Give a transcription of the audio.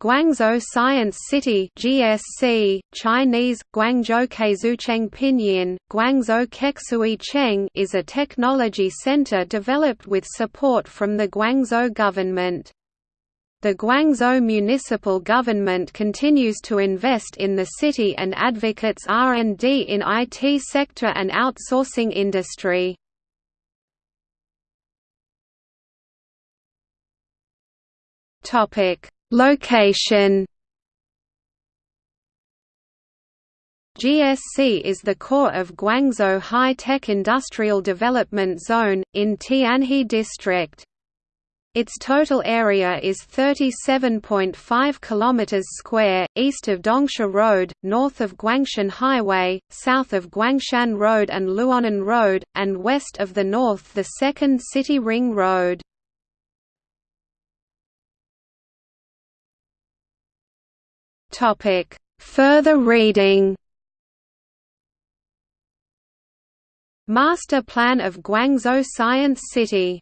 Guangzhou Science City (GSC), Chinese Guangzhou Keizucheng Pinyin, Guangzhou Keksui Cheng is a technology center developed with support from the Guangzhou government. The Guangzhou municipal government continues to invest in the city and advocates R&D in IT sector and outsourcing industry. Topic: Location. GSC is the core of Guangzhou High-Tech Industrial Development Zone, in Tianhe District. Its total area is 37.5 km square, east of Dongsha Road, north of Guangshan Highway, south of Guangshan Road and Luonan Road, and west of the north the Second City Ring Road. Further reading. Master Plan of Guangzhou Science City